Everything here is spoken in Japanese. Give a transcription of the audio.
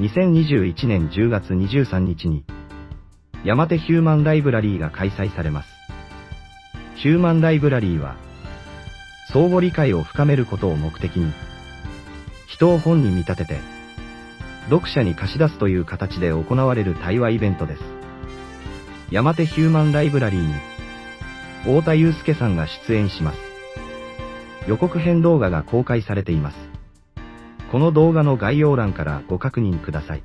2021年10月23日に、山手ヒューマンライブラリーが開催されます。ヒューマンライブラリーは、相互理解を深めることを目的に、人を本に見立てて、読者に貸し出すという形で行われる対話イベントです。山手ヒューマンライブラリーに、太田祐介さんが出演します。予告編動画が公開されています。この動画の概要欄からご確認ください。